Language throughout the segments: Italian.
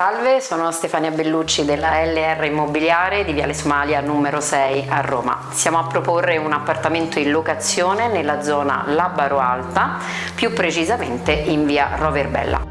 Salve, sono Stefania Bellucci della LR Immobiliare di Viale Somalia numero 6 a Roma. Siamo a proporre un appartamento in locazione nella zona Labaro Alta, più precisamente in via Roverbella.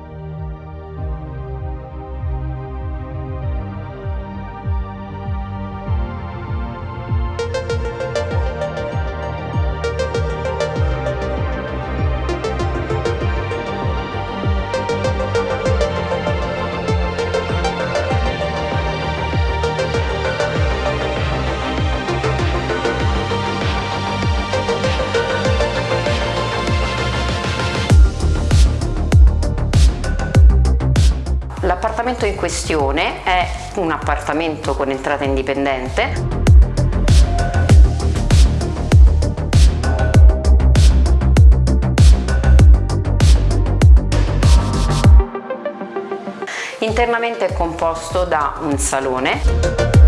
L'appartamento in questione è un appartamento con entrata indipendente. Internamente è composto da un salone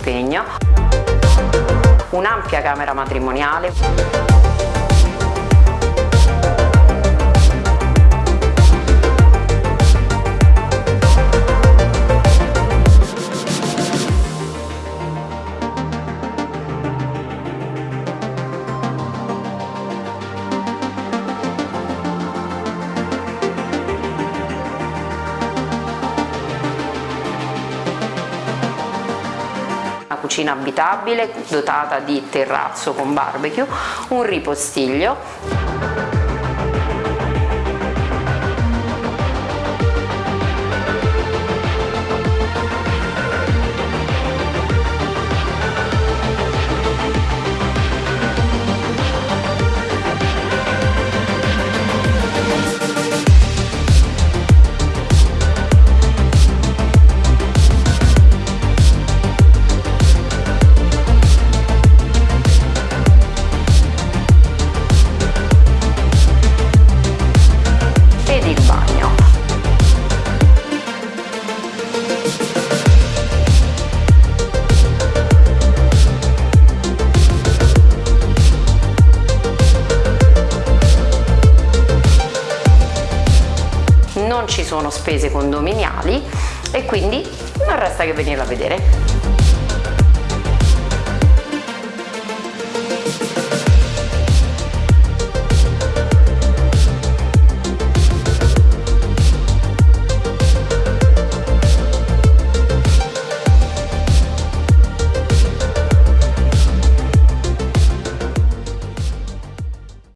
disimpegno, un'ampia camera matrimoniale, cucina abitabile dotata di terrazzo con barbecue, un ripostiglio ci sono spese condominiali e quindi non resta che venirla a vedere.